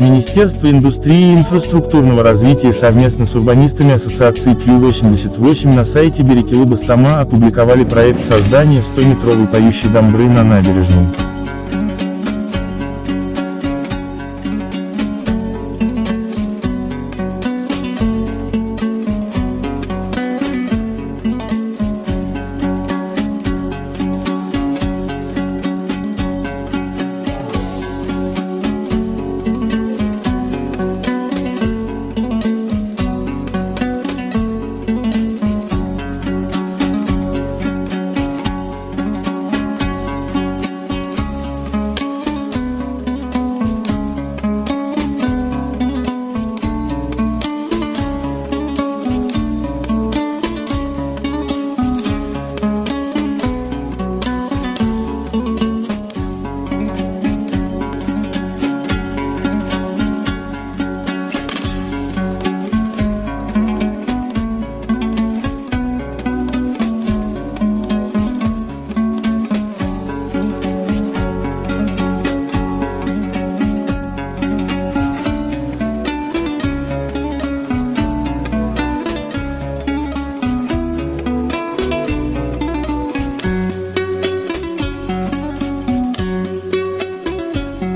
Министерство индустрии и инфраструктурного развития совместно с урбанистами Ассоциации Q88 на сайте Берекилы-Бастама опубликовали проект создания 100-метровой поющей дамбры на набережной.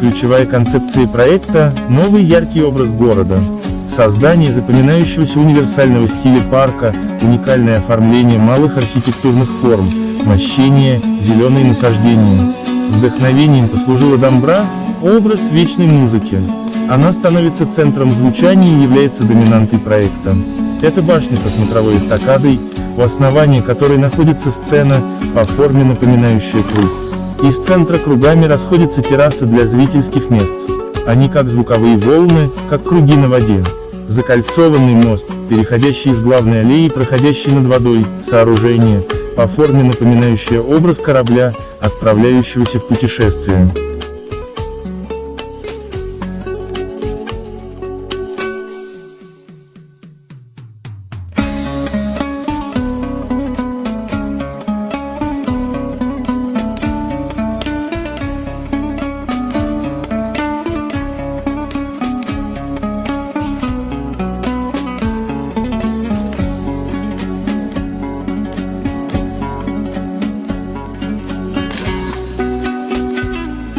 Ключевая концепция проекта – новый яркий образ города. Создание запоминающегося универсального стиля парка, уникальное оформление малых архитектурных форм, мощение, зеленые насаждения. Вдохновением послужила Домбра – образ вечной музыки. Она становится центром звучания и является доминантой проекта. Это башня со смотровой эстакадой, у основания которой находится сцена, по форме напоминающая круг. Из центра кругами расходятся террасы для зрительских мест. Они как звуковые волны, как круги на воде. Закольцованный мост, переходящий из главной аллеи, проходящий над водой, сооружение, по форме напоминающее образ корабля, отправляющегося в путешествие.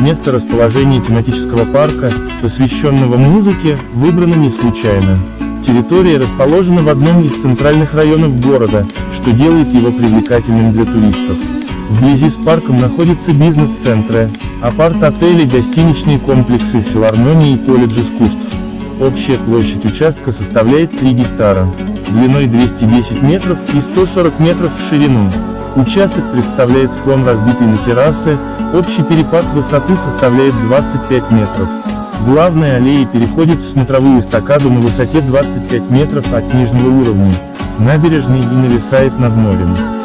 Место расположения тематического парка, посвященного музыке, выбрано не случайно. Территория расположена в одном из центральных районов города, что делает его привлекательным для туристов. Вблизи с парком находятся бизнес-центры, апарт-отели, гостиничные комплексы, филармонии и колледж искусств. Общая площадь участка составляет 3 гектара, длиной 210 метров и 140 метров в ширину. Участок представляет склон разбитый на террасы, общий перепад высоты составляет 25 метров. Главная аллея переходит в смотровую эстакаду на высоте 25 метров от нижнего уровня, набережной и нависает над морем.